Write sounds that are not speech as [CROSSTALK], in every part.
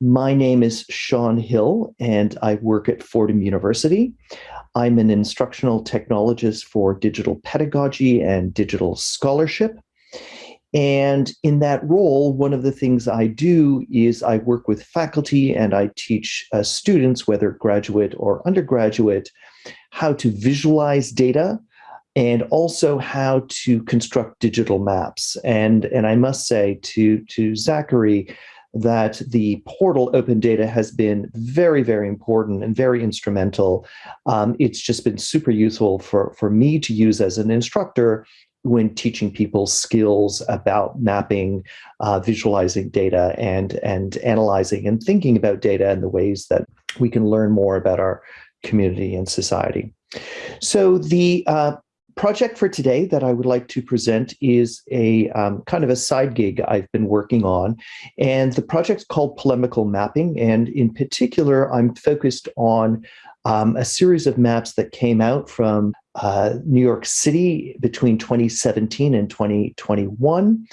My name is Sean Hill, and I work at Fordham University. I'm an instructional technologist for digital pedagogy and digital scholarship. And in that role, one of the things I do is I work with faculty and I teach uh, students, whether graduate or undergraduate, how to visualize data and also how to construct digital maps. And, and I must say to, to Zachary that the portal Open Data has been very, very important and very instrumental. Um, it's just been super useful for, for me to use as an instructor when teaching people skills about mapping, uh, visualizing data, and, and analyzing and thinking about data and the ways that we can learn more about our community and society. So the uh, project for today that I would like to present is a um, kind of a side gig I've been working on. And the project's called Polemical Mapping. And in particular, I'm focused on um, a series of maps that came out from uh, New York City between 2017 and 2021.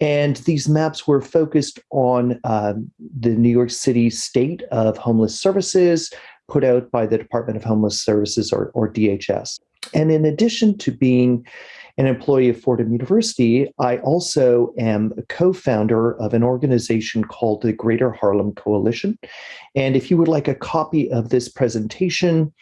And these maps were focused on um, the New York City state of homeless services put out by the Department of Homeless Services or, or DHS. And in addition to being an employee of Fordham University, I also am a co-founder of an organization called the Greater Harlem Coalition. And if you would like a copy of this presentation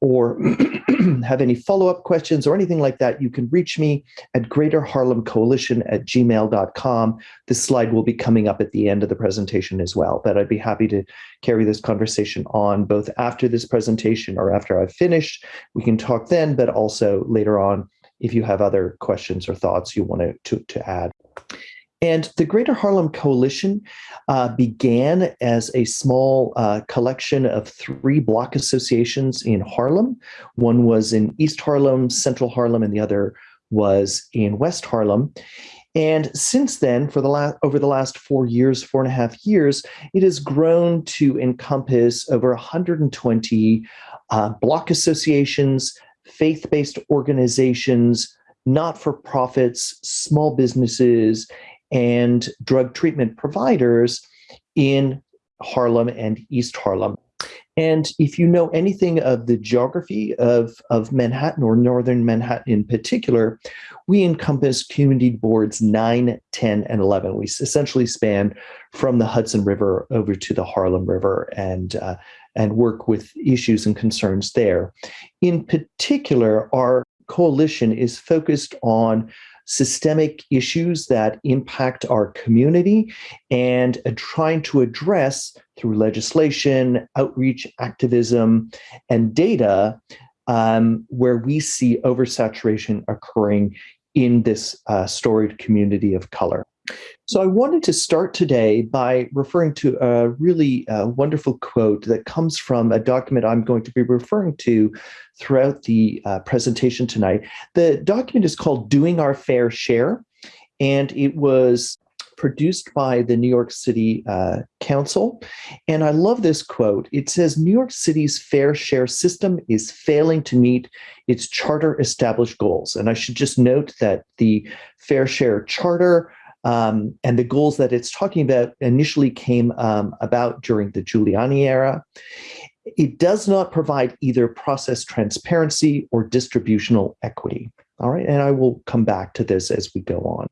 or [CLEARS THROAT] have any follow-up questions or anything like that, you can reach me at Greater Harlem Coalition at gmail.com. This slide will be coming up at the end of the presentation as well, but I'd be happy to carry this conversation on both after this presentation or after I've finished. We can talk then, but also later on if you have other questions or thoughts you want to, to add. And the Greater Harlem Coalition uh, began as a small uh, collection of three block associations in Harlem. One was in East Harlem, Central Harlem, and the other was in West Harlem. And since then, for the last over the last four years, four and a half years, it has grown to encompass over 120 uh, block associations, faith-based organizations, not-for-profits, small businesses, and drug treatment providers in Harlem and East Harlem. And if you know anything of the geography of, of Manhattan or Northern Manhattan in particular, we encompass community boards 9, 10, and 11. We essentially span from the Hudson River over to the Harlem River and, uh, and work with issues and concerns there. In particular, our coalition is focused on systemic issues that impact our community and uh, trying to address through legislation, outreach, activism, and data um, where we see oversaturation occurring in this uh, storied community of color. So I wanted to start today by referring to a really uh, wonderful quote that comes from a document I'm going to be referring to throughout the uh, presentation tonight. The document is called Doing Our Fair Share, and it was produced by the New York City uh, Council. And I love this quote. It says, New York City's fair share system is failing to meet its charter established goals. And I should just note that the Fair Share Charter um, and the goals that it's talking about initially came um, about during the Giuliani era. It does not provide either process transparency or distributional equity. All right, and I will come back to this as we go on.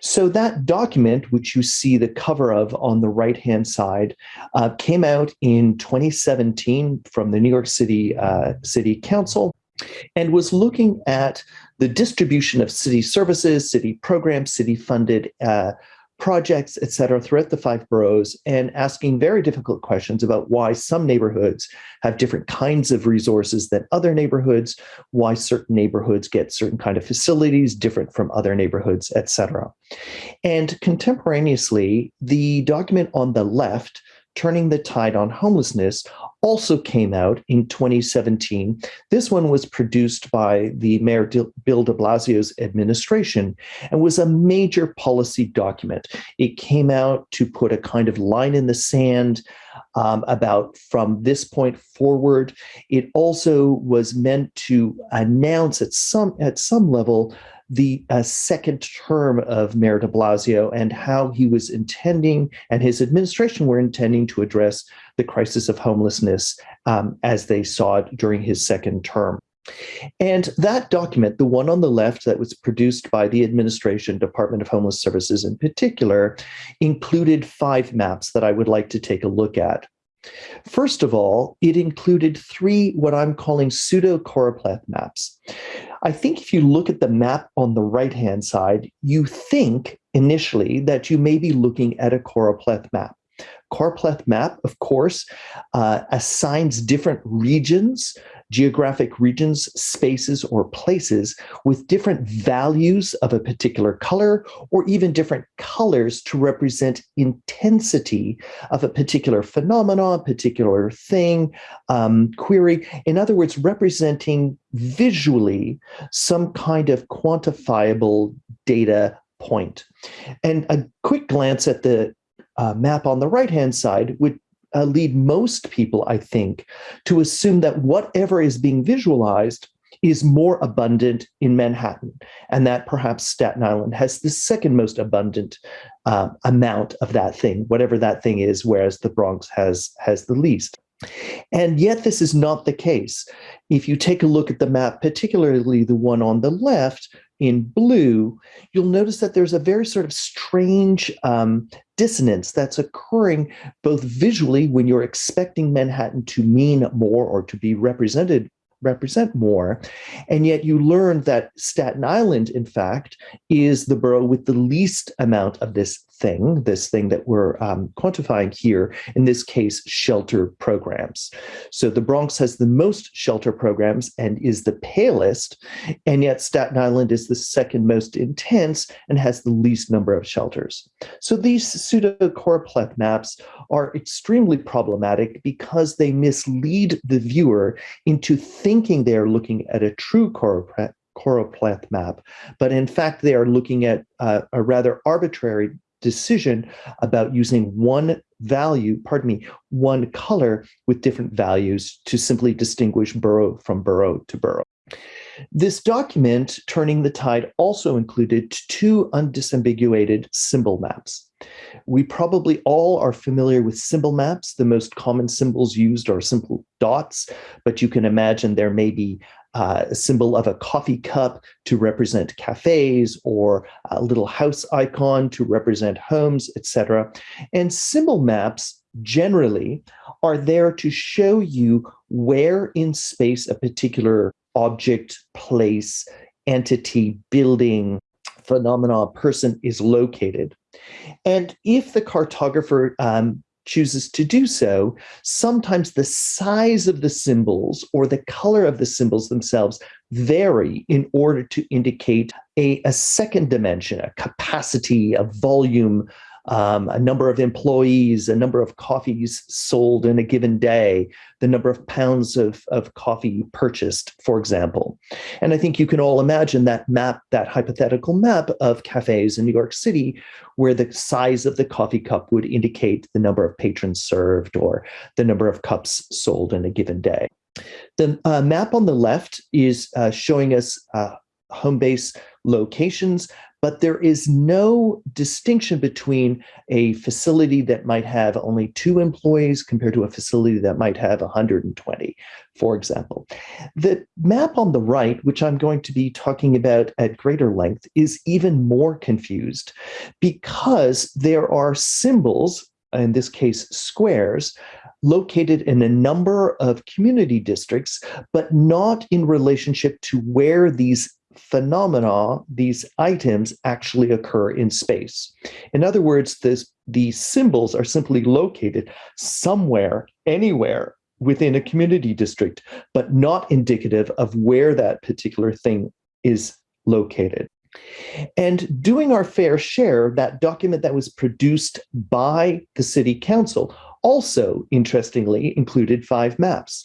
So that document, which you see the cover of on the right-hand side, uh, came out in 2017 from the New York City uh, City Council and was looking at the distribution of city services, city programs, city-funded uh, projects, et cetera, throughout the five boroughs and asking very difficult questions about why some neighborhoods have different kinds of resources than other neighborhoods, why certain neighborhoods get certain kind of facilities different from other neighborhoods, et cetera. And contemporaneously, the document on the left Turning the Tide on Homelessness also came out in 2017. This one was produced by the Mayor Bill de Blasio's administration and was a major policy document. It came out to put a kind of line in the sand um, about from this point forward. It also was meant to announce at some at some level the uh, second term of Mayor de Blasio and how he was intending and his administration were intending to address the crisis of homelessness um, as they saw it during his second term. And that document, the one on the left that was produced by the administration, Department of Homeless Services in particular, included five maps that I would like to take a look at. First of all, it included three what I'm calling pseudo choropleth maps. I think if you look at the map on the right-hand side, you think initially that you may be looking at a choropleth map. Choropleth map, of course, uh, assigns different regions geographic regions, spaces, or places with different values of a particular color or even different colors to represent intensity of a particular phenomenon, particular thing, um, query. In other words, representing visually some kind of quantifiable data point. And a quick glance at the uh, map on the right-hand side would uh, lead most people, I think, to assume that whatever is being visualized is more abundant in Manhattan, and that perhaps Staten Island has the second most abundant uh, amount of that thing, whatever that thing is, whereas the Bronx has has the least. And yet this is not the case. If you take a look at the map, particularly the one on the left, in blue, you'll notice that there's a very sort of strange um, dissonance that's occurring both visually when you're expecting Manhattan to mean more or to be represented represent more. And yet you learn that Staten Island, in fact, is the borough with the least amount of this thing, this thing that we're um, quantifying here, in this case, shelter programs. So the Bronx has the most shelter programs and is the palest, and yet Staten Island is the second most intense and has the least number of shelters. So these pseudo-choropleth maps are extremely problematic because they mislead the viewer into thinking they're looking at a true choropleth map, but in fact they are looking at uh, a rather arbitrary decision about using one value, pardon me, one color with different values to simply distinguish borough from borough to borough. This document, Turning the Tide, also included two undisambiguated symbol maps. We probably all are familiar with symbol maps. The most common symbols used are simple dots, but you can imagine there may be uh, a symbol of a coffee cup to represent cafes or a little house icon to represent homes, etc. And symbol maps generally are there to show you where in space a particular object, place, entity, building, phenomena, person is located. And if the cartographer um, chooses to do so, sometimes the size of the symbols or the color of the symbols themselves vary in order to indicate a, a second dimension, a capacity, a volume, um, a number of employees, a number of coffees sold in a given day, the number of pounds of, of coffee purchased, for example. And I think you can all imagine that map, that hypothetical map of cafes in New York City, where the size of the coffee cup would indicate the number of patrons served or the number of cups sold in a given day. The uh, map on the left is uh, showing us uh, home base locations, but there is no distinction between a facility that might have only two employees compared to a facility that might have 120, for example. The map on the right, which I'm going to be talking about at greater length, is even more confused because there are symbols, in this case squares, located in a number of community districts, but not in relationship to where these phenomena, these items actually occur in space. In other words, this, these symbols are simply located somewhere, anywhere within a community district, but not indicative of where that particular thing is located. And doing our fair share, that document that was produced by the city council also, interestingly, included five maps.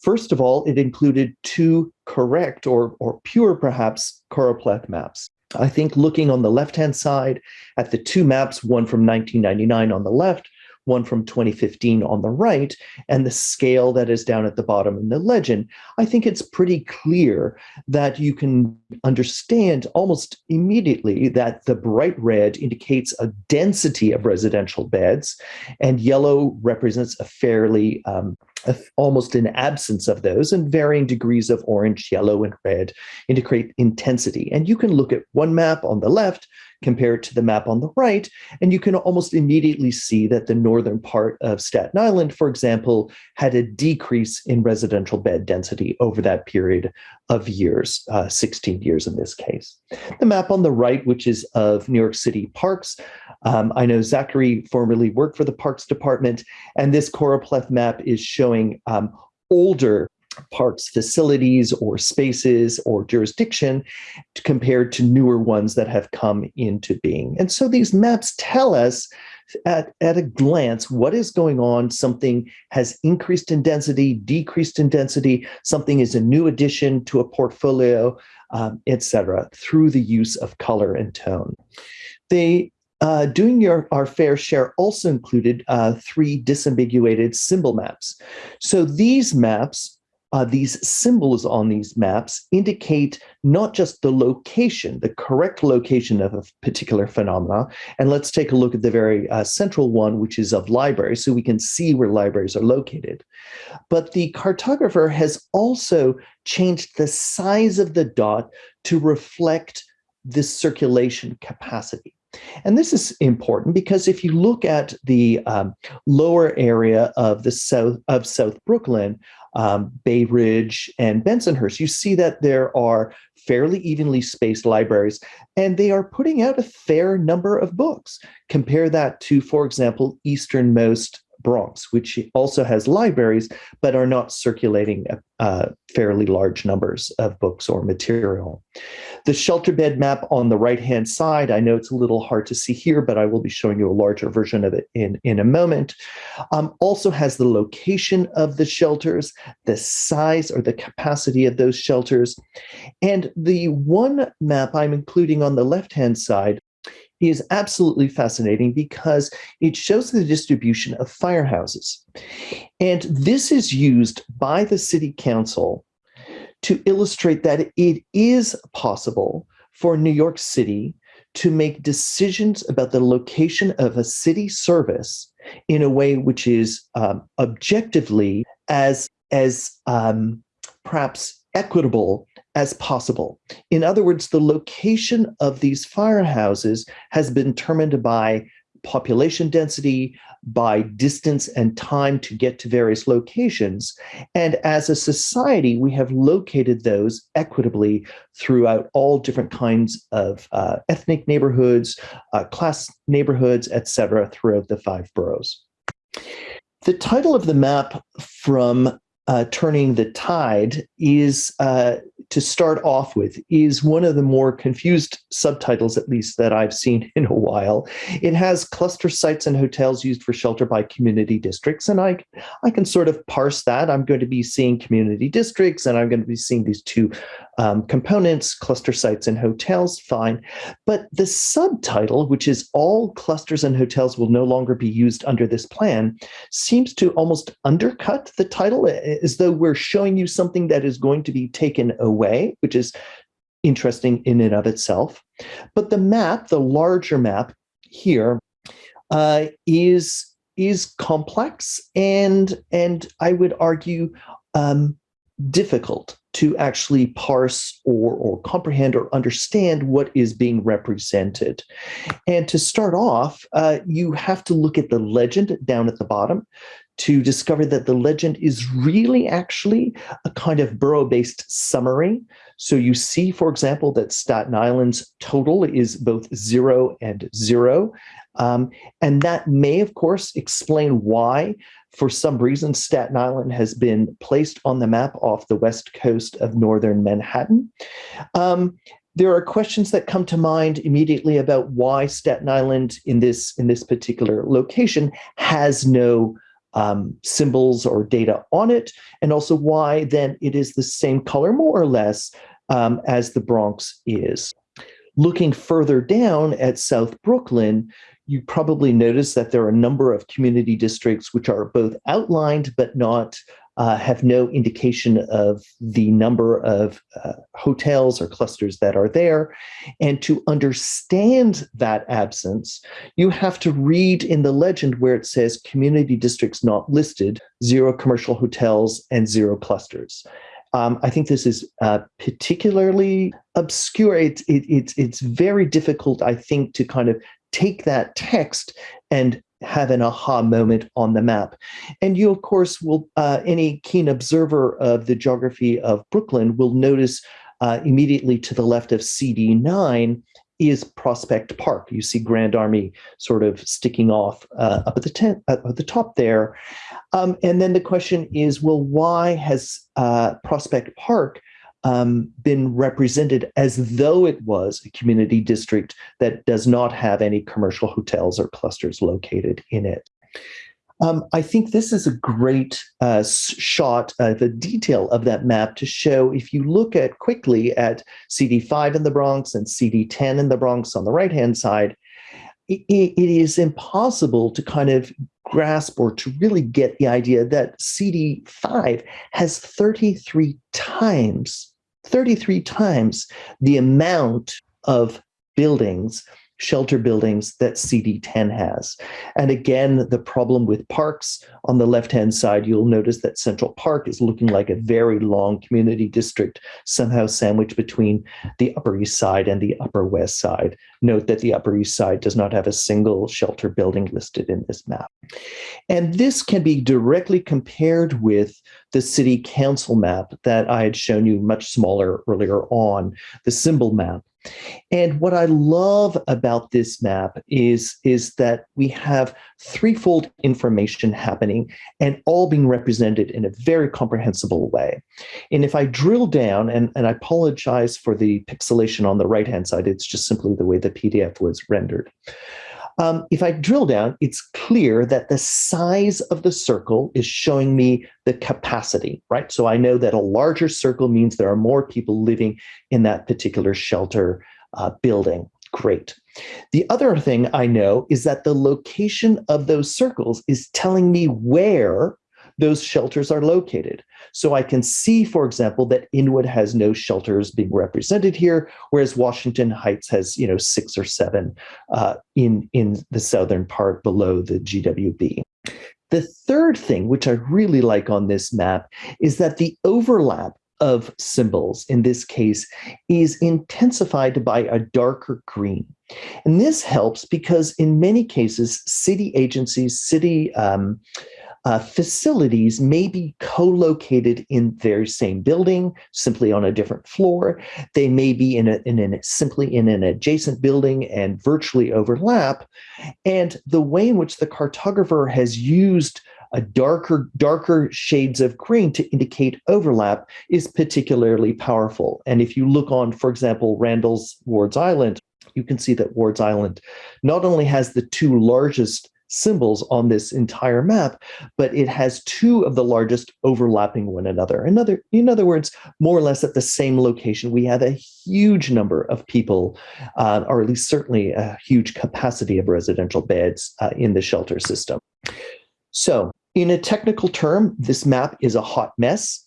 First of all, it included two correct or, or pure, perhaps, choropleth maps. I think looking on the left-hand side at the two maps, one from 1999 on the left, one from 2015 on the right and the scale that is down at the bottom in the legend, I think it's pretty clear that you can understand almost immediately that the bright red indicates a density of residential beds and yellow represents a fairly um, almost an absence of those and varying degrees of orange, yellow, and red indicate intensity. And you can look at one map on the left compared to the map on the right, and you can almost immediately see that the northern part of Staten Island, for example, had a decrease in residential bed density over that period of years, uh, 16 years in this case. The map on the right, which is of New York City parks, um, I know Zachary formerly worked for the Parks Department, and this choropleth map is showing um, older parks facilities or spaces or jurisdiction compared to newer ones that have come into being. And so these maps tell us at, at a glance what is going on. Something has increased in density, decreased in density, something is a new addition to a portfolio, um, etc., through the use of color and tone. They uh, doing your, our fair share also included uh, three disambiguated symbol maps. So these maps uh, these symbols on these maps indicate not just the location, the correct location of a particular phenomena. And let's take a look at the very uh, central one, which is of libraries, so we can see where libraries are located. But the cartographer has also changed the size of the dot to reflect the circulation capacity. And this is important because if you look at the um, lower area of the south of South Brooklyn, um, Bay Ridge and Bensonhurst, you see that there are fairly evenly spaced libraries, and they are putting out a fair number of books. Compare that to, for example, easternmost Bronx, which also has libraries, but are not circulating uh, fairly large numbers of books or material. The shelter bed map on the right-hand side, I know it's a little hard to see here, but I will be showing you a larger version of it in, in a moment, um, also has the location of the shelters, the size or the capacity of those shelters. And the one map I'm including on the left-hand side is absolutely fascinating because it shows the distribution of firehouses. And this is used by the city council to illustrate that it is possible for New York City to make decisions about the location of a city service in a way which is um, objectively as, as um, perhaps equitable as possible. In other words, the location of these firehouses has been determined by population density, by distance and time to get to various locations. And as a society, we have located those equitably throughout all different kinds of uh, ethnic neighborhoods, uh, class neighborhoods, etc., throughout the five boroughs. The title of the map from uh, Turning the Tide is uh, to start off with is one of the more confused subtitles, at least that I've seen [LAUGHS] in a while. It has cluster sites and hotels used for shelter by community districts. And I, I can sort of parse that. I'm going to be seeing community districts and I'm going to be seeing these two um, components, cluster sites and hotels, fine. But the subtitle, which is all clusters and hotels will no longer be used under this plan, seems to almost undercut the title as though we're showing you something that is going to be taken away, which is interesting in and of itself. But the map, the larger map here, uh, is is complex and and I would argue um, difficult to actually parse or, or comprehend or understand what is being represented. And to start off, uh, you have to look at the legend down at the bottom to discover that the legend is really actually a kind of borough-based summary. So you see, for example, that Staten Island's total is both zero and zero. Um, and that may, of course, explain why for some reason, Staten Island has been placed on the map off the west coast of northern Manhattan. Um, there are questions that come to mind immediately about why Staten Island in this in this particular location has no um, symbols or data on it, and also why then it is the same color more or less um, as the Bronx is. Looking further down at South Brooklyn, you probably notice that there are a number of community districts which are both outlined but not uh, have no indication of the number of uh, hotels or clusters that are there. And to understand that absence, you have to read in the legend where it says community districts not listed, zero commercial hotels and zero clusters. Um, I think this is uh, particularly obscure. It's it, it's it's very difficult, I think, to kind of take that text and have an aha moment on the map. And you, of course, will uh, any keen observer of the geography of Brooklyn will notice uh, immediately to the left of CD9 is Prospect Park. You see Grand Army sort of sticking off uh, up at the tent, at the top there. Um, and then the question is, well, why has uh, Prospect Park um, been represented as though it was a community district that does not have any commercial hotels or clusters located in it? Um, I think this is a great uh, shot of the detail of that map to show if you look at quickly at CD5 in the Bronx and CD10 in the Bronx on the right-hand side, it, it is impossible to kind of grasp or to really get the idea that CD5 has 33 times, 33 times the amount of buildings shelter buildings that CD10 has. And again, the problem with parks on the left-hand side, you'll notice that Central Park is looking like a very long community district, somehow sandwiched between the Upper East Side and the Upper West Side. Note that the Upper East Side does not have a single shelter building listed in this map. And this can be directly compared with the city council map that I had shown you much smaller earlier on, the symbol map. And what I love about this map is, is that we have threefold information happening and all being represented in a very comprehensible way. And if I drill down, and, and I apologize for the pixelation on the right-hand side, it's just simply the way the PDF was rendered. Um, if I drill down, it's clear that the size of the circle is showing me the capacity, right? So I know that a larger circle means there are more people living in that particular shelter uh, building. Great. The other thing I know is that the location of those circles is telling me where those shelters are located. So I can see, for example, that Inwood has no shelters being represented here, whereas Washington Heights has, you know, six or seven uh, in, in the southern part below the GWB. The third thing, which I really like on this map, is that the overlap of symbols in this case is intensified by a darker green. And this helps because in many cases, city agencies, city um, uh, facilities may be co-located in their same building, simply on a different floor. They may be in a, in a simply in an adjacent building and virtually overlap. And the way in which the cartographer has used a darker, darker shades of green to indicate overlap is particularly powerful. And if you look on, for example, Randall's Ward's Island, you can see that Ward's Island not only has the two largest symbols on this entire map, but it has two of the largest overlapping one another. In other, in other words, more or less at the same location, we have a huge number of people, uh, or at least certainly a huge capacity of residential beds uh, in the shelter system. So in a technical term, this map is a hot mess.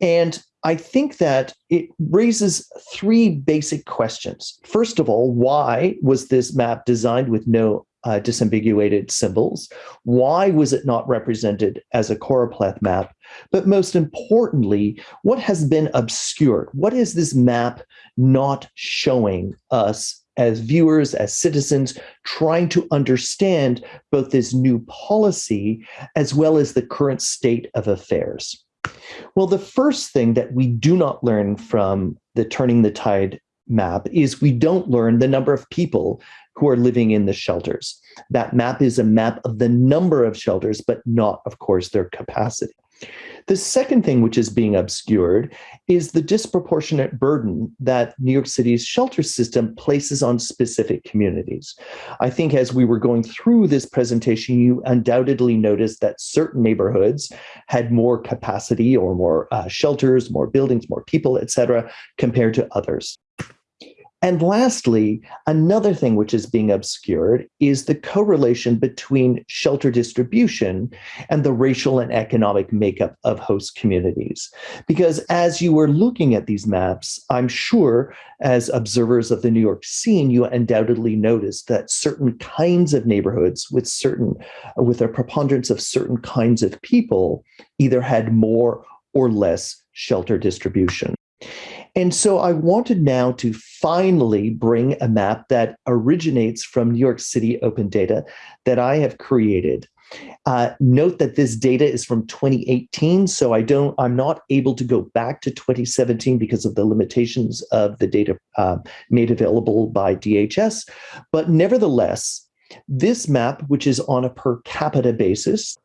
And I think that it raises three basic questions. First of all, why was this map designed with no uh, disambiguated symbols? Why was it not represented as a choropleth map? But most importantly, what has been obscured? What is this map not showing us as viewers, as citizens, trying to understand both this new policy as well as the current state of affairs? Well, the first thing that we do not learn from the Turning the Tide map is we don't learn the number of people who are living in the shelters. That map is a map of the number of shelters, but not, of course, their capacity. The second thing which is being obscured is the disproportionate burden that New York City's shelter system places on specific communities. I think as we were going through this presentation, you undoubtedly noticed that certain neighborhoods had more capacity or more uh, shelters, more buildings, more people, et cetera, compared to others. And lastly, another thing which is being obscured is the correlation between shelter distribution and the racial and economic makeup of host communities. Because as you were looking at these maps, I'm sure as observers of the New York scene, you undoubtedly noticed that certain kinds of neighborhoods with certain, with a preponderance of certain kinds of people either had more or less shelter distribution. And so I wanted now to finally bring a map that originates from New York City open data that I have created. Uh, note that this data is from 2018, so I don't, I'm not able to go back to 2017 because of the limitations of the data uh, made available by DHS. But nevertheless, this map, which is on a per capita basis,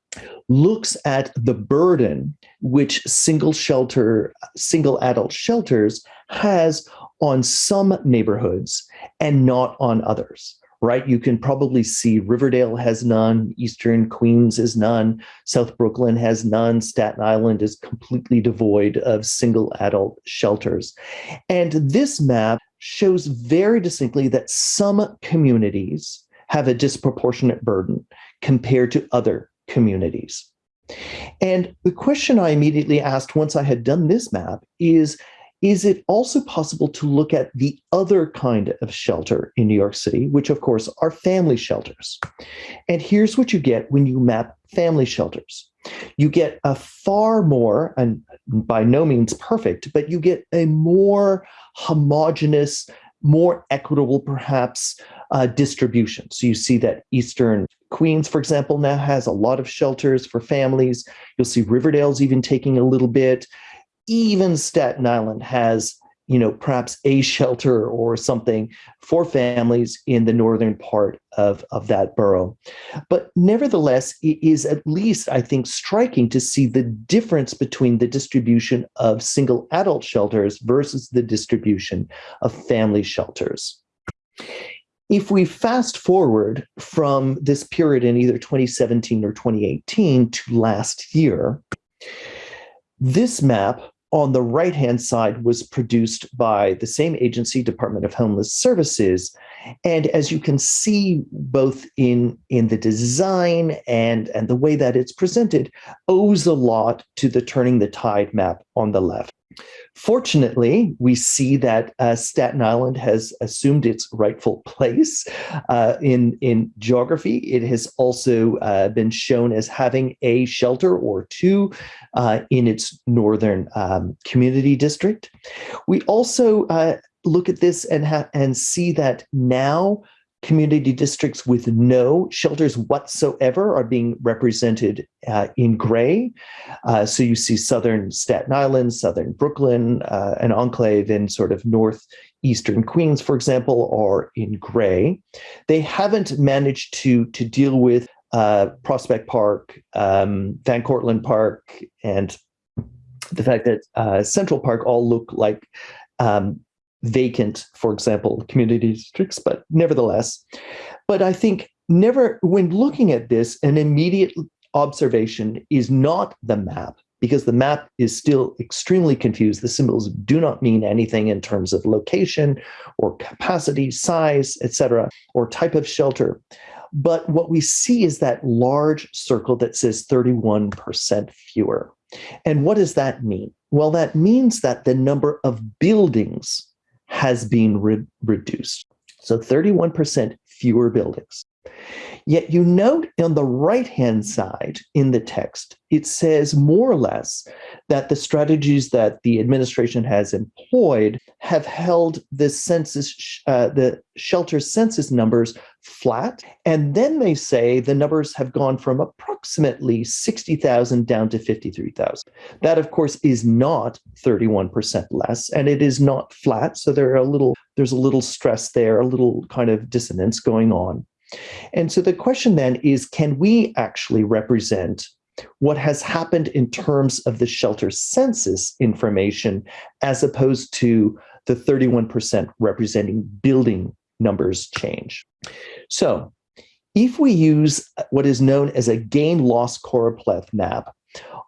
looks at the burden which single shelter, single adult shelters has on some neighborhoods and not on others right? You can probably see Riverdale has none, Eastern Queens is none, South Brooklyn has none, Staten Island is completely devoid of single adult shelters. And this map shows very distinctly that some communities have a disproportionate burden compared to other communities. And the question I immediately asked once I had done this map is, is it also possible to look at the other kind of shelter in New York City, which of course are family shelters? And here's what you get when you map family shelters. You get a far more, and by no means perfect, but you get a more homogenous, more equitable perhaps uh, distribution. So you see that Eastern Queens, for example, now has a lot of shelters for families. You'll see Riverdale's even taking a little bit. Even Staten Island has, you know, perhaps a [LAUGHS] shelter or something for families in the northern part of, of that borough. But nevertheless, it is at least, I think, striking to see the difference between the distribution of single adult shelters versus the distribution of family shelters. If we fast forward from this period in either 2017 or 2018 to last year, this map on the right-hand side was produced by the same agency, Department of Homeless Services. And as you can see, both in, in the design and, and the way that it's presented, owes a lot to the Turning the Tide map on the left. Fortunately, we see that uh, Staten Island has assumed its rightful place uh, in, in geography. It has also uh, been shown as having a shelter or two uh, in its northern um, community district. We also uh, look at this and, and see that now community districts with no shelters whatsoever are being represented uh, in gray. Uh, so you see southern Staten Island, southern Brooklyn, uh, an enclave in sort of northeastern Queens, for example, are in gray. They haven't managed to, to deal with uh, Prospect Park, um, Van Cortlandt Park, and the fact that uh, Central Park all look like um, vacant, for example, community districts, but nevertheless. But I think never, when looking at this, an immediate observation is not the map, because the map is still extremely confused. The symbols do not mean anything in terms of location or capacity, size, etc., or type of shelter. But what we see is that large circle that says 31% fewer. And what does that mean? Well, that means that the number of buildings has been re reduced. So 31% fewer buildings. Yet you note on the right-hand side in the text, it says more or less that the strategies that the administration has employed have held the census, uh, the shelter census numbers flat. And then they say the numbers have gone from approximately 60,000 down to 53,000. That, of course, is not 31% less, and it is not flat. So there are a little, there's a little stress there, a little kind of dissonance going on. And so the question then is, can we actually represent what has happened in terms of the shelter census information as opposed to the 31% representing building numbers change. So if we use what is known as a gain loss choropleth map,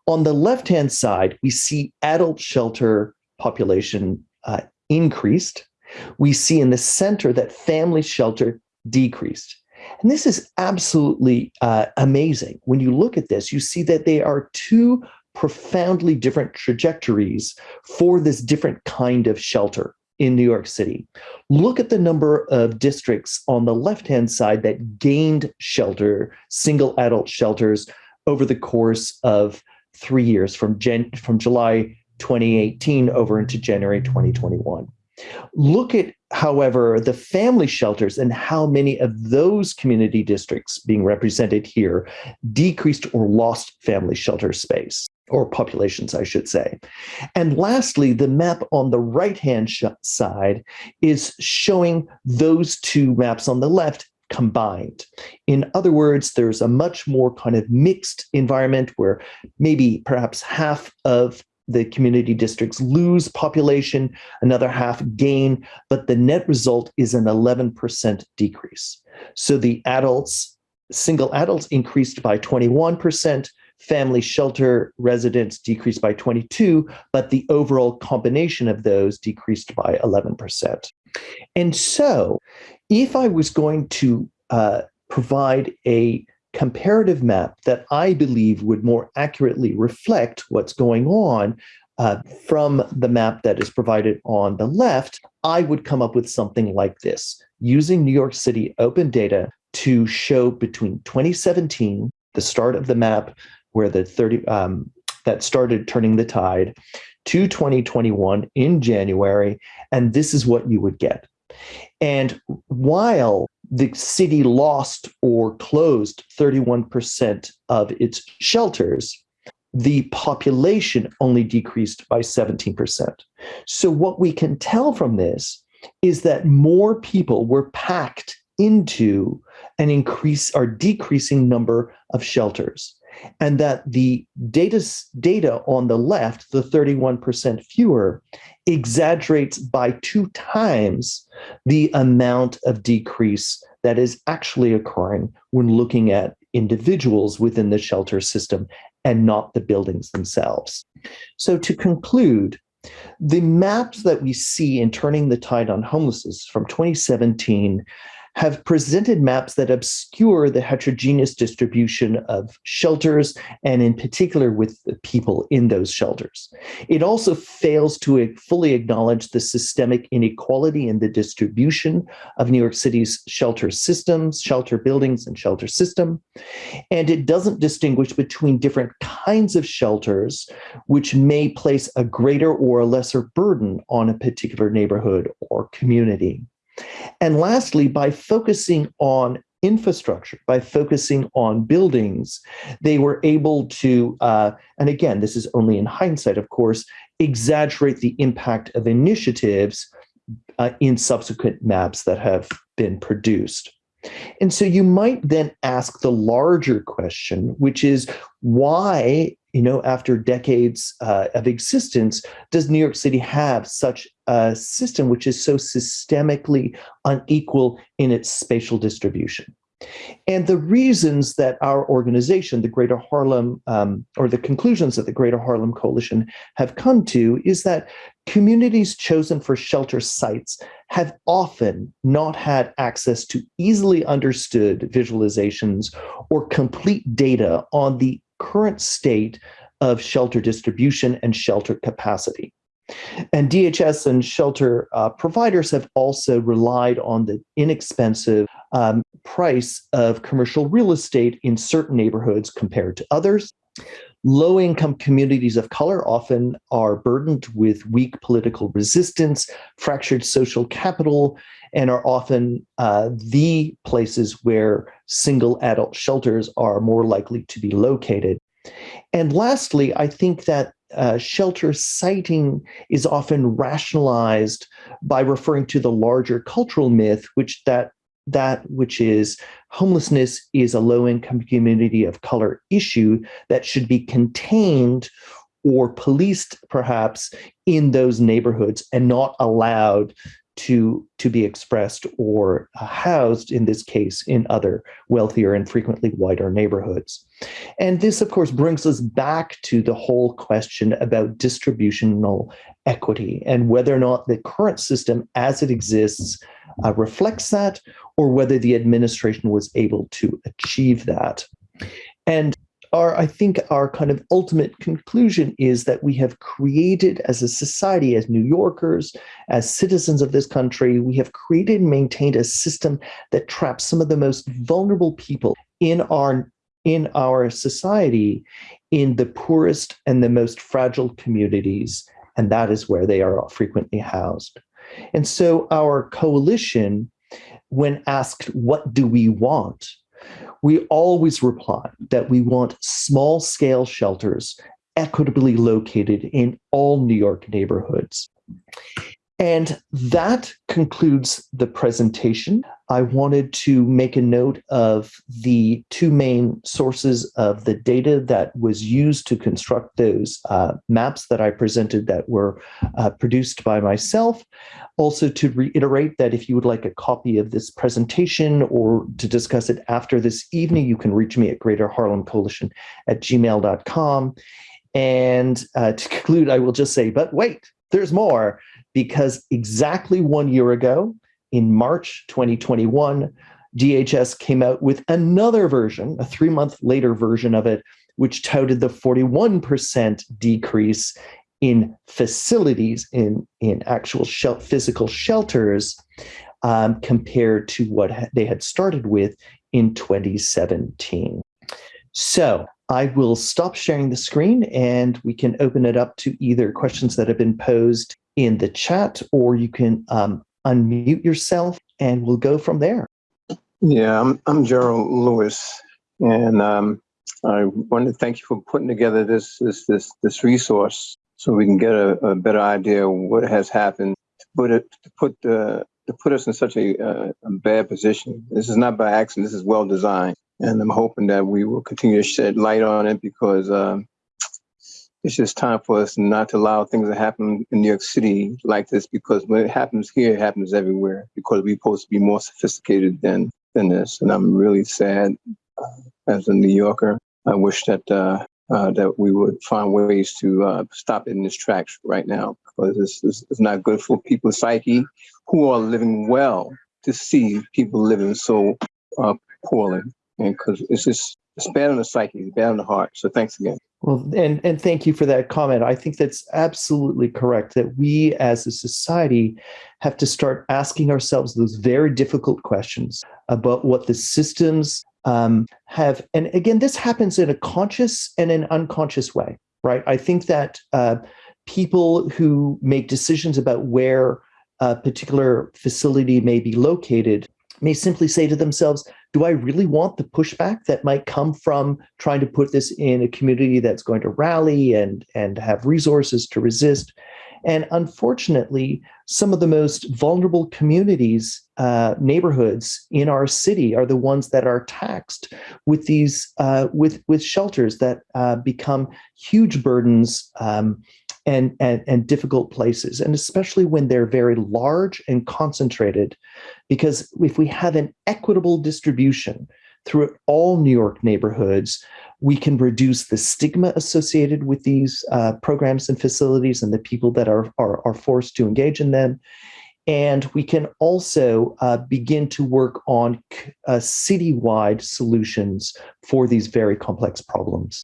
on the left-hand side, we see adult shelter population uh, increased We see in the center that family shelter decreased. And this is absolutely uh, amazing. When you look at this, you see that they are two profoundly different trajectories for this different kind of shelter in New York City. Look at the number of districts on the left-hand side that gained shelter, single adult shelters, over the course of three years from, from July 2018 over into January 2021. Look at, however, the family shelters and how many of those community districts being represented here decreased or lost family shelter space or populations, I should say. And lastly, the map on the right-hand side is showing those two maps on the left combined. In other words, there's a much more kind of mixed environment where maybe perhaps half of the community districts lose population, another half gain, but the net result is an 11% decrease. So the adults, single adults increased by 21%, family shelter residents decreased by 22, but the overall combination of those decreased by 11%. And so if I was going to uh, provide a comparative map that I believe would more accurately reflect what's going on uh, from the map that is provided on the left, I would come up with something like this, using New York City open data to show between 2017, the start of the map, where the 30 um, that started turning the tide, to 2021 in January, and this is what you would get. And while the city lost or closed 31% of its shelters, the population only decreased by 17%. So what we can tell from this is that more people were packed into an increase or decreasing number of shelters and that the data, data on the left, the 31% fewer, exaggerates by two times the amount of decrease that is actually occurring when looking at individuals within the shelter system and not the buildings themselves. So to conclude, the maps that we see in Turning the Tide on Homelessness from 2017 have presented maps that obscure the heterogeneous distribution of shelters and in particular with the people in those shelters. It also fails to fully acknowledge the systemic inequality in the distribution of New York City's shelter systems, shelter buildings and shelter system. And it doesn't distinguish between different kinds of shelters, which may place a greater or a lesser burden on a particular neighborhood or community. And lastly, by focusing on infrastructure, by focusing on buildings, they were able to, uh, and again, this is only in hindsight, of course, exaggerate the impact of initiatives uh, in subsequent maps that have been produced. And so you might then ask the larger question, which is why, you know, after decades uh, of existence, does New York City have such a system which is so systemically unequal in its spatial distribution? And the reasons that our organization, the Greater Harlem, um, or the conclusions that the Greater Harlem Coalition have come to is that communities chosen for shelter sites have often not had access to easily understood visualizations or complete data on the current state of shelter distribution and shelter capacity. And DHS and shelter uh, providers have also relied on the inexpensive um, price of commercial real estate in certain neighborhoods compared to others. Low-income communities of color often are burdened with weak political resistance, fractured social capital, and are often uh, the places where single adult shelters are more likely to be located. And lastly, I think that uh, shelter siting is often rationalized by referring to the larger cultural myth, which that that which is homelessness is a low-income community of color issue that should be contained or policed perhaps in those neighborhoods and not allowed to, to be expressed or uh, housed, in this case, in other wealthier and frequently wider neighborhoods. And this, of course, brings us back to the whole question about distributional equity and whether or not the current system as it exists uh, reflects that or whether the administration was able to achieve that. And our, I think our kind of ultimate conclusion is that we have created as a society, as New Yorkers, as citizens of this country, we have created and maintained a system that traps some of the most vulnerable people in our in our society in the poorest and the most fragile communities, and that is where they are frequently housed. And so our coalition, when asked, what do we want? We always reply that we want small scale shelters equitably located in all New York neighborhoods. And that concludes the presentation. I wanted to make a note of the two main sources of the data that was used to construct those uh, maps that I presented that were uh, produced by myself. Also to reiterate that if you would like a copy of this presentation or to discuss it after this evening, you can reach me at Greater Harlem Coalition at gmail.com. And uh, to [LAUGHS] conclude, I will just say, but wait, there's more because exactly one year ago, in March 2021, DHS came out with another version, a three month later version of it, which touted the 41% decrease in facilities, in, in actual shel physical shelters, um, compared to what they had started with in 2017. So I will stop sharing the screen and we can open it up to either questions that have been posed in the chat or you can um, unmute yourself and we'll go from there. Yeah, I'm, I'm Gerald Lewis and um, I want to thank you for putting together this, this, this, this resource so we can get a, a better idea of what has happened to put it, to put the, to put us in such a, uh, a bad position. This is not by accident, this is well designed. And I'm hoping that we will continue to shed light on it because um, it's just time for us not to allow things to happen in New York City like this because when it happens here, it happens everywhere because we're supposed to be more sophisticated than than this. And I'm really sad uh, as a New Yorker. I wish that uh, uh, that we would find ways to uh, stop it in its tracks right now because this, this is not good for people's psyche who are living well to see people living so uh, poorly. And because it's just it's on the psyche, it's on the heart. So thanks again. Well, and, and thank you for that comment. I think that's absolutely correct that we as a society have to start asking ourselves those very difficult questions about what the systems um, have. And again, this happens in a conscious and an unconscious way, right? I think that uh, people who make decisions about where a particular facility may be located may simply say to themselves, do I really want the pushback that might come from trying to put this in a community that's going to rally and, and have resources to resist? And unfortunately, some of the most vulnerable communities, uh, neighborhoods in our city are the ones that are taxed with these uh, with with shelters that uh, become huge burdens um, and, and, and difficult places, and especially when they're very large and concentrated, because if we have an equitable distribution through all New York neighborhoods, we can reduce the stigma associated with these uh, programs and facilities and the people that are, are, are forced to engage in them. And we can also uh, begin to work on uh, citywide solutions for these very complex problems.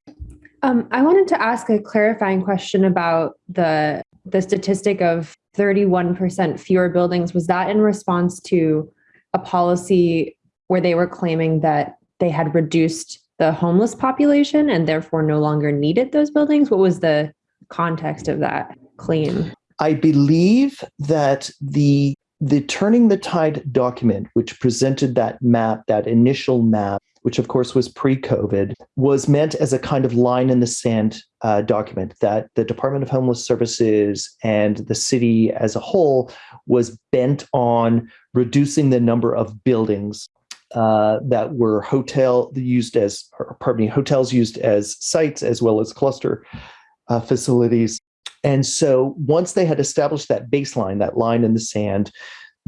Um, I wanted to ask a clarifying question about the the statistic of 31% fewer buildings. Was that in response to a policy where they were claiming that they had reduced the homeless population and therefore no longer needed those buildings? What was the context of that claim? I believe that the the Turning the Tide document, which presented that map, that initial map, which of course was pre-COVID, was meant as a kind of line in the sand uh, document that the Department of Homeless Services and the city as a whole was bent on reducing the number of buildings uh, that were hotel used as, pardon me, hotels used as sites as well as cluster uh, facilities. And so once they had established that baseline, that line in the sand,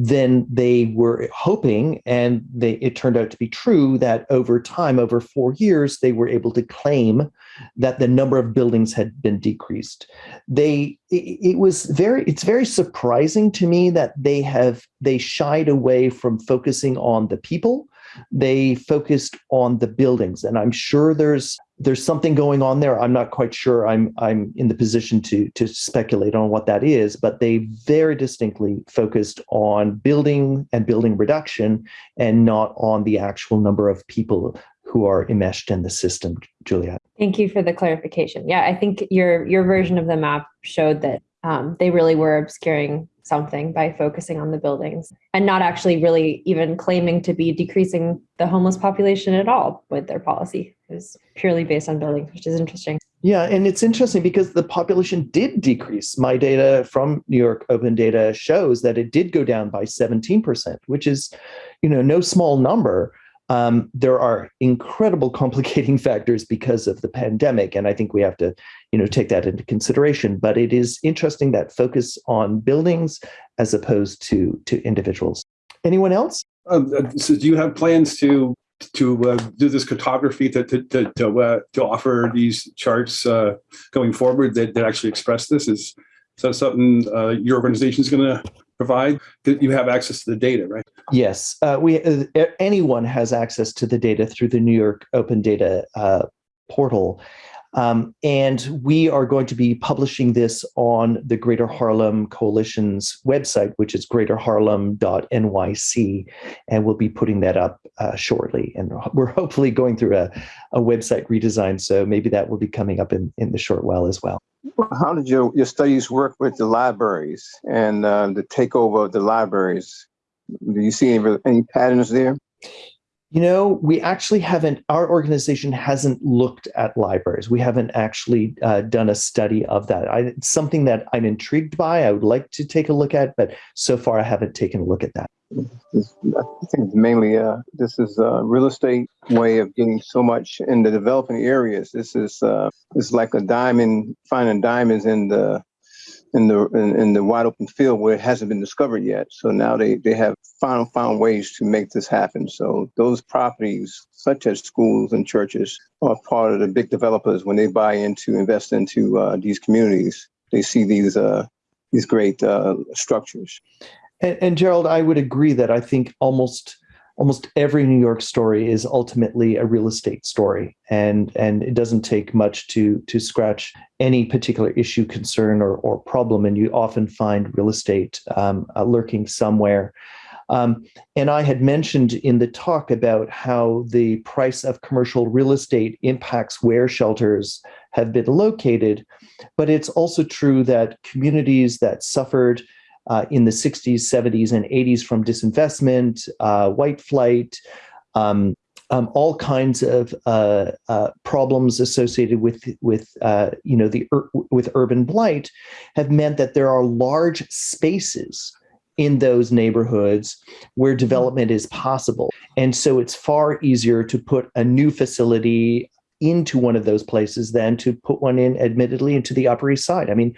then they were hoping, and they, it turned out to be true, that over time, over four years, they were able to claim that the number of buildings had been decreased. They, it, it was very, it's very surprising to me that they have, they shied away from focusing on the people they focused on the buildings and i'm sure there's there's something going on there. I'm not quite sure i'm i'm in the position to to speculate on what that is but they very distinctly focused on building and building reduction and not on the actual number of people who are enmeshed in the system juliet thank you for the clarification. Yeah i think your your version of the map showed that um, they really were obscuring something by focusing on the buildings and not actually really even claiming to be decreasing the homeless population at all with their policy. It was purely based on buildings, which is interesting. Yeah, and it's interesting because the population did decrease. My data from New York Open Data shows that it did go down by 17%, which is, you know, no small number um, there are incredible complicating [LAUGHS] factors because of the pandemic, and I think we have to, you know, take that into consideration. But it is interesting that focus on buildings as opposed to to individuals. Anyone else? Uh, so, do you have plans to to uh, do this cartography to to to to, uh, to offer these charts uh, going forward that, that actually express this? Is so something uh, your organization is going to provide? That you have access to the data, right? Yes, uh, we uh, anyone has access to the data through the New York Open Data uh, portal. Um, and we are going to be publishing this on the Greater Harlem Coalition's website, which is greaterharlem.nyc. And we'll be putting that up uh, shortly. And we're hopefully going through a, a website redesign. So maybe that will be coming up in, in the short while as well. How did your, your studies work with the libraries and uh, the takeover of the libraries? Do you see any, any patterns there? You know, we actually haven't, our organization hasn't looked at libraries. We haven't actually uh, done a study of that. I, it's something that I'm intrigued by. I would like to take a look at, but so far I haven't taken a look at that. I think it's mainly uh, this is a real estate way of getting so much in the developing areas. This is uh, it's like a diamond, finding diamonds in the in the in, in, the wide open field where it hasn't been discovered yet. So now they they have found found ways to make this happen. So those properties, such as schools and churches, are part of the big developers when they buy into invest into uh, these communities. They see these uh, these great uh, structures. And, and Gerald, I would agree that I think almost almost every New York story is ultimately a real estate story, and and it doesn't take much to to scratch any particular issue, concern, or or problem, and you often find real estate um, uh, lurking somewhere. Um, and I had mentioned in the talk about how the price of commercial real estate impacts where shelters have been located, but it's also true that communities that suffered uh, in the 60s, 70s, and 80s from disinvestment, uh, white flight, um, um, all kinds of uh, uh problems associated with with uh, you know the with urban blight have meant that there are large spaces in those neighborhoods where development is possible, and so it's far easier to put a new facility into one of those places than to put one in admittedly into the upper east side. I mean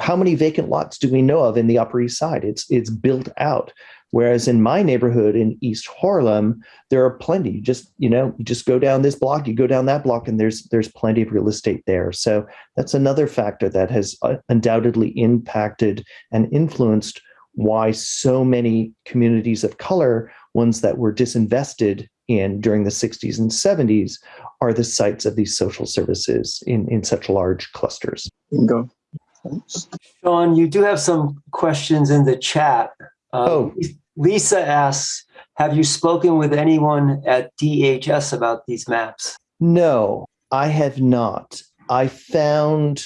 how many vacant lots do we know of in the Upper East Side? It's it's built out. Whereas in my neighborhood in East Harlem, there are plenty. You just you know, you just go down this block, you go down that block, and there's there's plenty of real estate there. So that's another factor that has uh, undoubtedly impacted and influenced why so many communities of color, ones that were disinvested in during the 60s and 70s, are the sites of these social services in in such large clusters. Go. Sean, you do have some questions in the chat. Uh, oh. Lisa asks, have you spoken with anyone at DHS about these maps? No, I have not. I found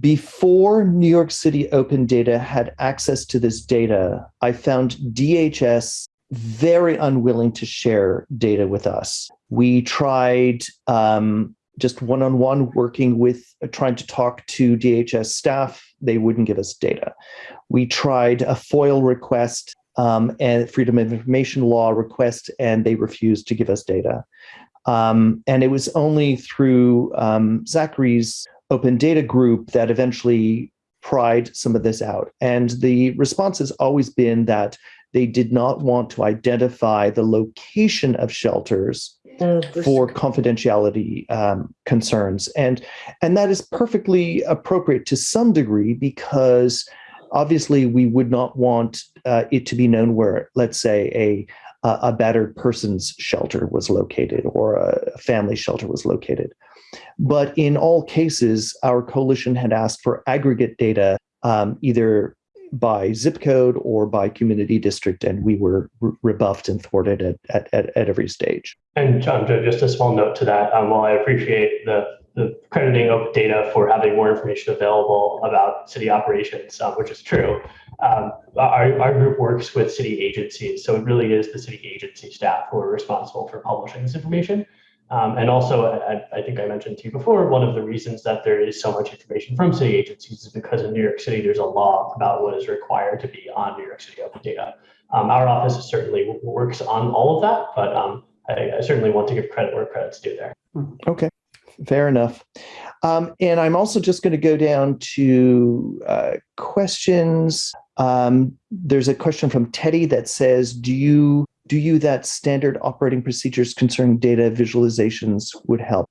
before New York City Open Data had access to this data, I found DHS very unwilling to share data with us. We tried um, just one-on-one working with uh, trying to talk to DHS staff, they wouldn't give us data. We tried a FOIL request um, and Freedom of Information Law request, and they refused to give us data. Um, and it was only through um, Zachary's open data group that eventually pried some of this out. And the response has always been that they did not want to identify the location of shelters for confidentiality um, concerns. And, and that is perfectly appropriate to some degree because obviously we would not want uh, it to be known where, let's say, a a battered person's shelter was located or a family shelter was located. But in all cases, our coalition had asked for aggregate data, um, either by zip code or by community district, and we were re rebuffed and thwarted at, at, at, every stage. And John, just a small note to that. Um, while I appreciate the, the crediting open data for having more information available about city operations, um, which is true, um, our, our group works with city agencies. So it really is the city agency staff who are responsible for publishing this information. Um, and also, I, I, think I mentioned to you before, one of the reasons that there is so much information from city agencies is because in New York City, there's a law about what is required to be on New York City open data. Um, our office certainly works on all of that, but um, I, I, certainly want to give credit where credit's due there. Okay, fair enough. Um, and I'm also just going to go down to uh, questions. Um, there's a question from Teddy that says, do you do you that standard operating procedures concerning data visualizations would help?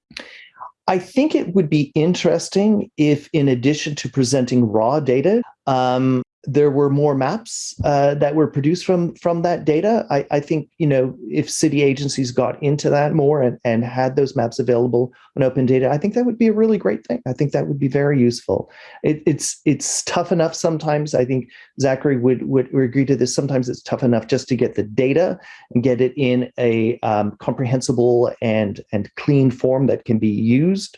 I think it would be interesting if, in addition to presenting raw data, um, there were more maps uh, that were produced from from that data. I, I, think you know if city agencies got into that more and, and had those maps available on open data, I think that would be a really great thing. I think that would be very useful. It, it's it's tough enough sometimes. I think Zachary would would agree to this. Sometimes it's tough enough just to get the data and get it in a um, comprehensible and and clean form that can be used.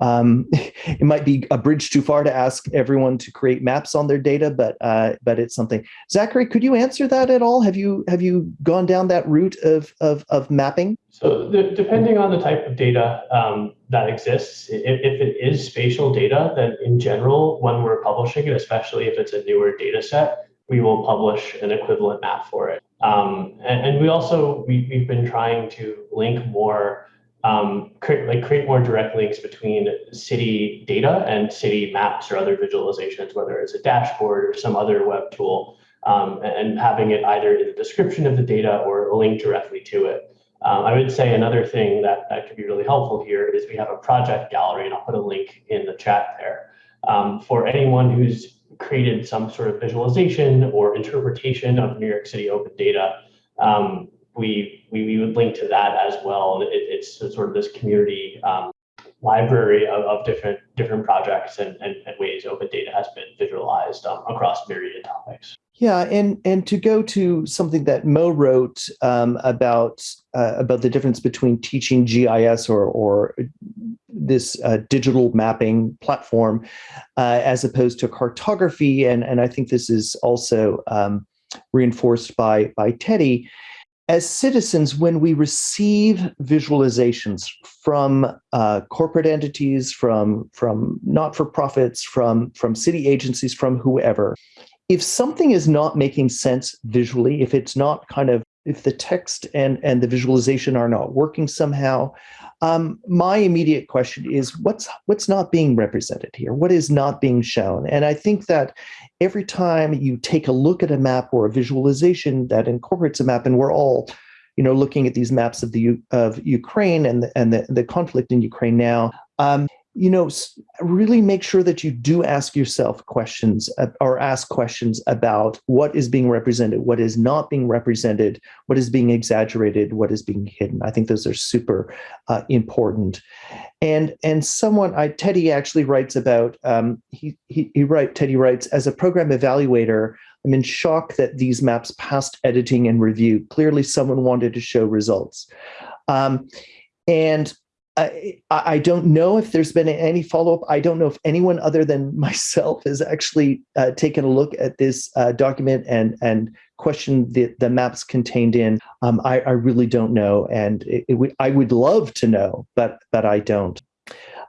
Um, [LAUGHS] it might be a bridge too far to ask everyone to create maps on their data, but uh, but it's something. Zachary, could you answer that at all? Have you have you gone down that route of of, of mapping? So the, depending on the type of data um, that exists, if, if, it is spatial data, then in general, when we're publishing it, especially if it's a newer data set, we will publish an equivalent map for it. Um, and, and, we also, we, we've been trying to link more um, create, like create more direct links between city data and city maps or other visualizations, whether it's a dashboard or some other web tool, um, and having it either in the description of the data or a link directly to it. Um, I would say another thing that, that could be really helpful here is we have a project gallery, and I'll put a link in the chat there. Um, for anyone who's created some sort of visualization or interpretation of New York City open data, um, we, we, we would link to that as well. It, it's sort of this community um, library of, of different different projects and, and, and, ways open data has been visualized um, across myriad topics. Yeah, and and to go to something that Mo wrote um, about uh, about the difference between teaching GIS or or this uh, digital mapping platform uh, as opposed to cartography, and and I think this is also um, reinforced by by Teddy as citizens, when we receive visualizations from uh, corporate entities, from, from not-for-profits, from, from city agencies, from whoever, if something is not making sense visually, if it's not kind of, if the text and, and the visualization are not working somehow, um, my immediate question is what's what's not being represented here? What is not being shown? And I think that every time you take a look at a map or a visualization that incorporates a map, and we're all, you know, looking at these maps of the of Ukraine and the, and the, the conflict in Ukraine now. Um, you know, really make sure that you do ask yourself questions uh, or ask questions about what is being represented, what is not being represented, what is being exaggerated, what is being hidden. I think those are super uh, important. And and someone, I, Teddy actually writes about, um, he, he, he write, Teddy writes, as a program evaluator, I'm in shock that these maps passed editing and review. Clearly someone wanted to show results. Um, and I, I don't know if there's been any follow-up. I don't know if anyone other than [LAUGHS] myself has actually uh, taken a look at this uh, document and and questioned the, the maps contained in. Um, I, I really don't know, and it, it I would love to know, but but I don't.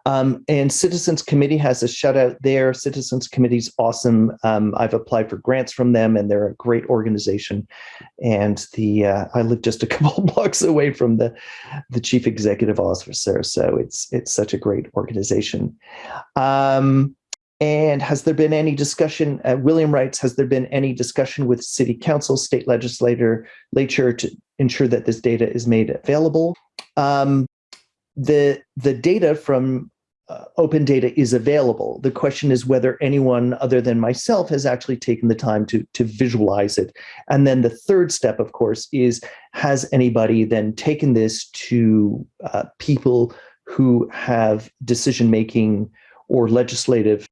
Um, and Citizens Committee has a shout out there. Citizens Committee's awesome. Um, I've applied for grants from them and they're a great organization. And the uh, I live just a [LAUGHS] couple blocks away from the, the chief executive officer. So it's it's such a great organization. Um, And has there been any discussion? Uh, William writes, has there been any discussion with city council, state legislator, legislature to ensure that this data is made available? Um, the the data from uh, open data is available. The question is whether anyone other than myself has actually taken the time to, to visualize it. And then the third step, of course, is has anybody then taken this to uh, people who have decision making or legislative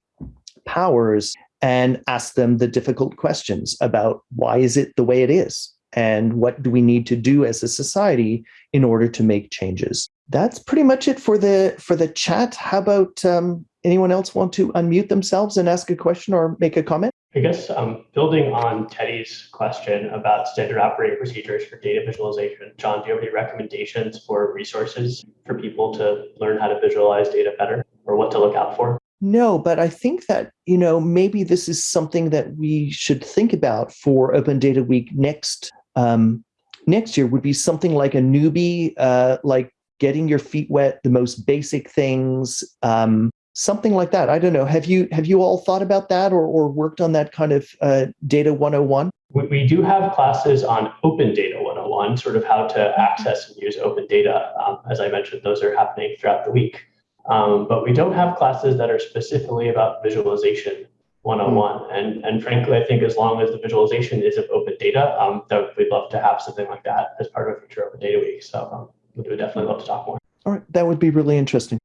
powers and ask them the difficult questions about why is it the way it is? and what do we need to do as a society in order to make changes that's pretty much it for the for the chat. How about um, anyone else want to unmute themselves and ask a question or make a comment? I guess um, building on teddy's question about standard operating procedures for data visualization john do you have any recommendations for resources for people to learn how to visualize data better or what to look out for? No, but I think that, you know, maybe this is something that we should think about for Open Data Week next um, next year would be something like a newbie, uh, like getting your feet wet, the most basic things, um, something like that. I don't know. Have you have you all thought about that or, or worked on that kind of uh, data 101? We, we do have classes on open data 101, sort of how to access and use open data. Um, as I mentioned, those are happening throughout the week. Um, but we don't have classes that are specifically about visualization one-on-one. Mm. And, and frankly, I think as long as the visualization is of open data, um, that we'd love to have something like that as part of a future Open Data Week. So um, we would definitely love to talk more. All right, that would be really interesting.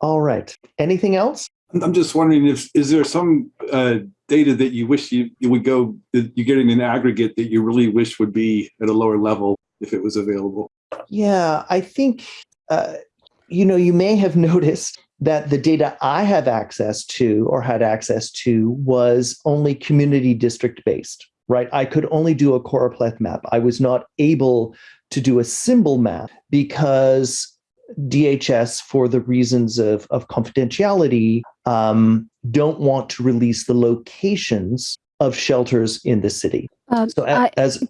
All right, anything else? I'm just wondering if is there some uh, data that you wish you, you would go you get in an aggregate that you really wish would be at a lower level if it was available. Yeah, I think uh, you know you may have [LAUGHS] noticed that the data I have access to or had access to was only community district based, right? I could only do a choropleth map. I was not able to do a symbol map because DHS, for the reasons of, of confidentiality, um, don't want to release the locations of shelters in the city. Um, so as, I, as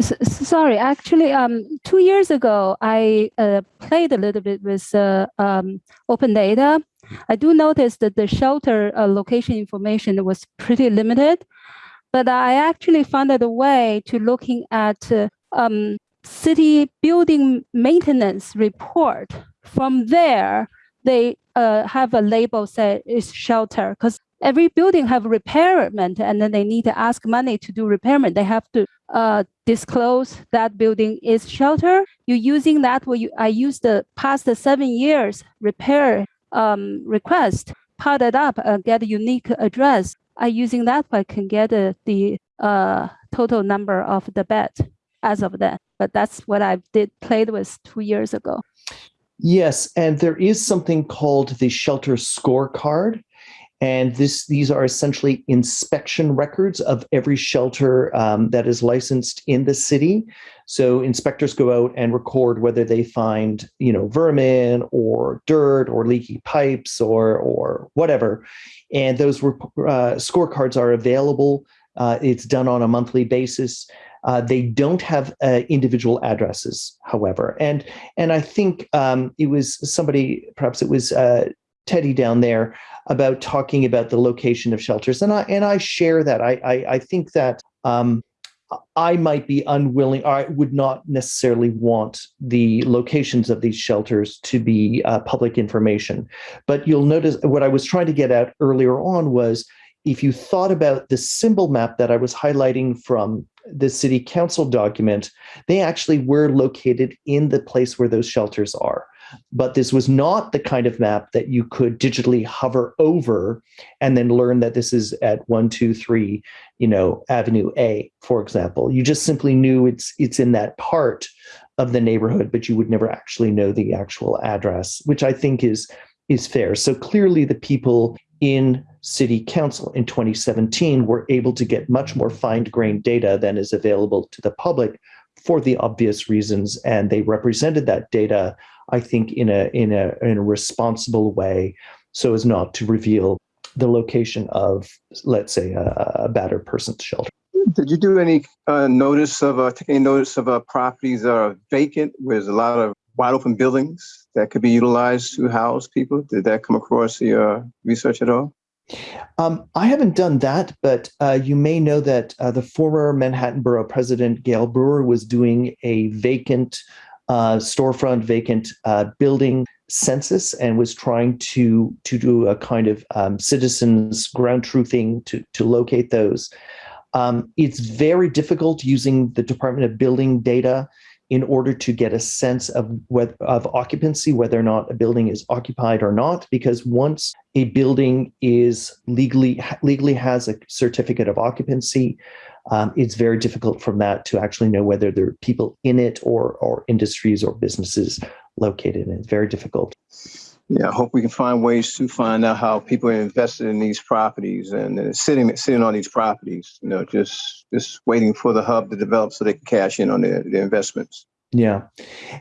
sorry, actually, um, two years ago, I uh, played a little bit with uh, um, open data. I do notice that the shelter uh, location information was pretty limited, but I actually found a way to looking at uh, um, city building maintenance report. From there, they uh, have a label say is shelter because every building have repairment and then they need to ask money to do repairment. They have to uh, disclose that building is shelter. You're using that where you I use the past seven years repair um, request, part it up, uh, get a unique address. I using that I can get uh, the uh, total number of the bed as of then. But that's what I did played with two years ago. Yes, and there is something called the shelter scorecard. And this, these are essentially inspection records of every shelter um, that is licensed in the city. So inspectors go out and record whether they find, you know, vermin or dirt or leaky pipes or or whatever. And those uh, scorecards are available. Uh, it's done on a monthly basis. Uh, they don't have uh, individual addresses, however, and and I think um, it was somebody, perhaps it was uh, Teddy down there about talking about the location of shelters, and I and I share that. I I, I think that um, I might be unwilling, or I would not necessarily want the locations of these shelters to be uh, public information. But you'll notice what I was trying to get at earlier on was if you thought about the symbol map that I was highlighting from the city council document, they actually were located in the place where those shelters are but this was not the kind of map that you could digitally hover over and then learn that this is at one, two, three, you know, Avenue A, for example. You just simply knew it's it's in that part of the neighborhood, but you would never actually know the actual address, which I think is is fair. So clearly the people in city council in 2017 were able to get much more fine-grained data than is available to the public for the obvious reasons and they represented that data I think, in a in a in a responsible way, so as not to reveal the location of, let's say, a, a battered person's shelter. Did you do any uh, notice of uh, take any notice of uh, properties that are vacant, where there's a lot of wide open buildings that could be utilized to house people? Did that come across your research at all? Um, I haven't done that, but uh, you may know that uh, the former Manhattan Borough President Gale Brewer was doing a vacant uh, storefront, vacant uh, building census, and was trying to to do a kind of um, citizens ground truthing to to locate those. Um, it's very difficult using the Department of Building data in order to get a sense of what, of occupancy, whether or not a building is occupied or not, because once a building is legally legally has a certificate of occupancy, um, it's very difficult from that to actually know whether there are people in it or or industries or businesses located in it. It's very difficult. Yeah, I hope we can find ways to find out how people are invested in these properties and uh, sitting sitting on these properties. You know, just just waiting for the hub to develop so they can cash in on their, their investments. Yeah,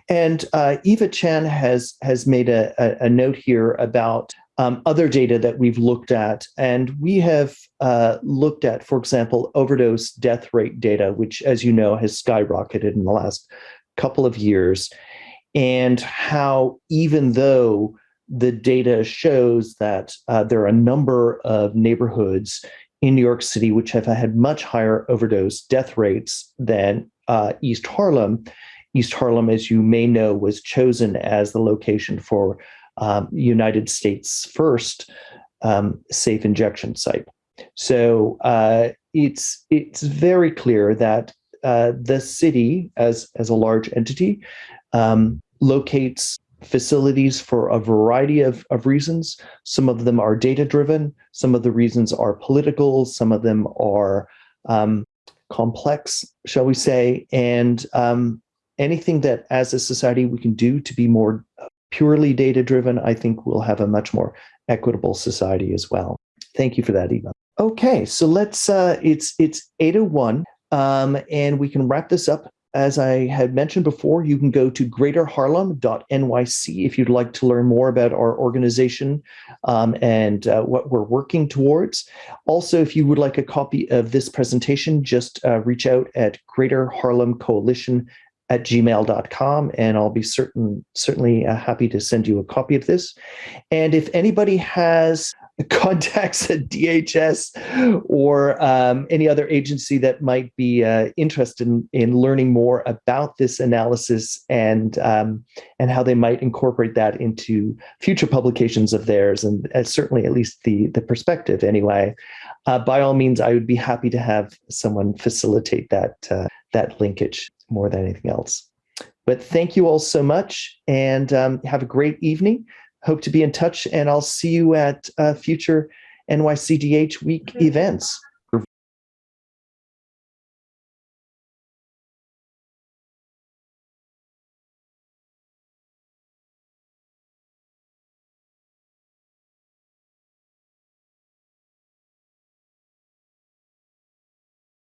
and uh, Eva Chan has has made a, a, a note here about um, other data that we've looked at, and we have uh, looked at, for example, overdose death rate data, which, as you know, has skyrocketed in the last couple of years, and how even though the data shows that uh, there are a number of neighborhoods in New York City which have had much higher overdose death rates than uh, East Harlem. East Harlem, as you may know, was chosen as the location for um, United States' first um, safe injection site. So uh, it's it's very clear that uh, the city, as as a large entity, um, locates facilities for a variety of, of reasons. Some of them are data driven, some of the reasons are political, some of them are um, complex, shall we say, and um, anything that as a society we can do to be more purely data driven, I think we'll have a much more equitable society as well. Thank you for that, Eva. Okay, so let's, uh, it's, it's 801 um, and we can wrap this up as I had mentioned before, you can go to greaterharlem.nyc if you'd like to learn more about our organization um, and uh, what we're working towards. Also, if you would like a copy of this presentation, just uh, reach out at Greater Harlem Coalition at gmail.com and I'll be certain certainly uh, happy to send you a copy of this. And if anybody has [LAUGHS] contacts at DHS or um, any other agency that might be uh, interested in, in learning more about this analysis and um, and how they might incorporate that into future publications of theirs and uh, certainly at least the the perspective anyway. Uh, by all means, I would be happy to have someone facilitate that uh, that linkage more than anything else. But thank you all so much and um, have a great evening hope to be in touch and I'll see you at uh, future NYCDH week events.